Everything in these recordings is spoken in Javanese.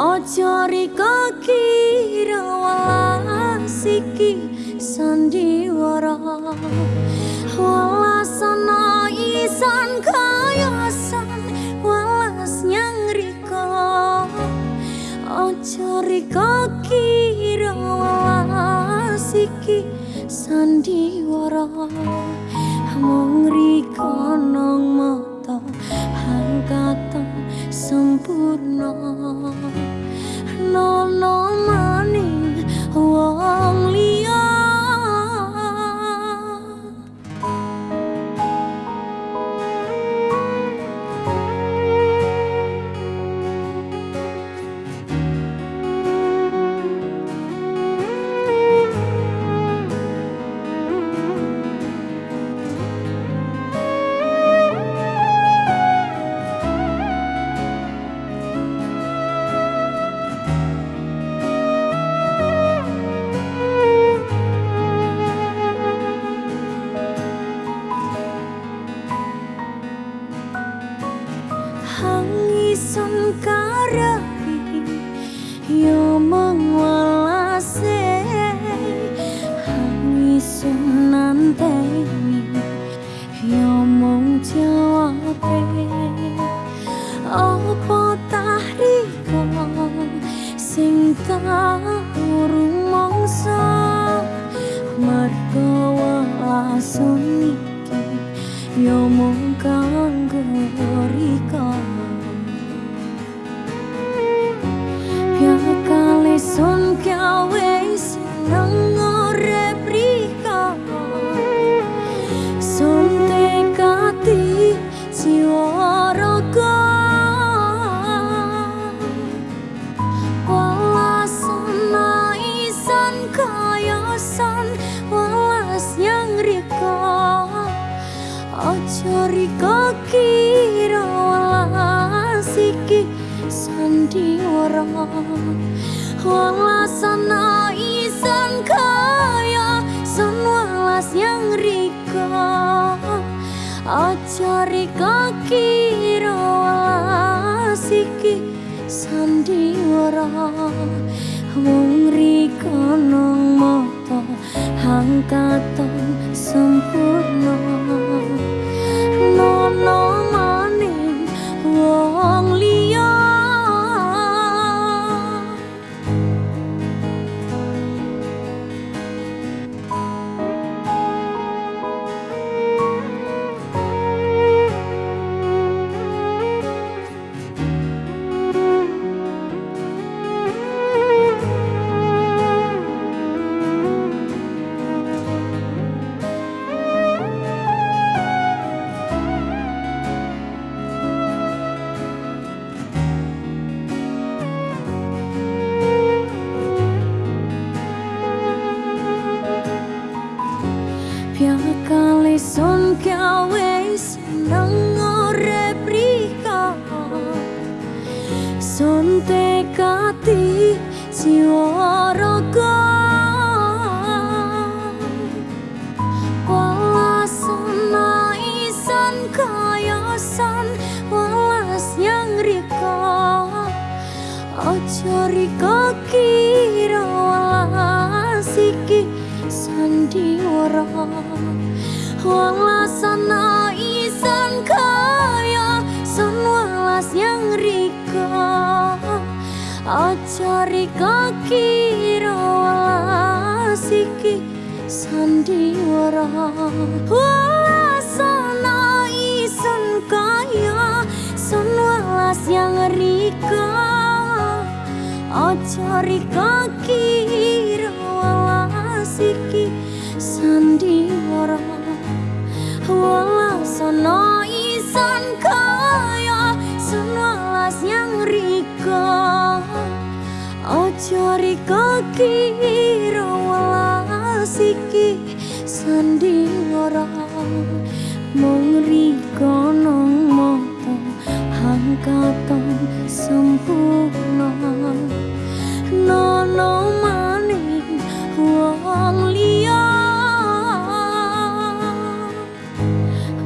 Ojo riko kira walas sandiwara. Walas ana isan kayosan walas nyang riko Ojo riko kira walas sandiwara. Mung riko nang mata hangkatan sempurna. ang isang karahi Yamang kayasan walas yang rika. Ojo riko kira walas iki sandiwara. Walasana isan kaya san walas yang riko Ojo riko kira walas iki sandiwara Wong riko nong moto hangkaton sempurna tekati jiwa raga. Walasana isan kayasan walas yang rika. Ojo riko kira Ojo riko kira walas iki sandiwara Walasana isan kaya san walas yang riko Ojo riko Ojo riko kiro walasiki Sandi ngoro Mung riko nong moto Hangkatong sempurna. Nono maning wong liya.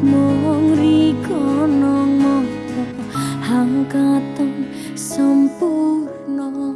Mung riko nong moto Hangkatong sempurna.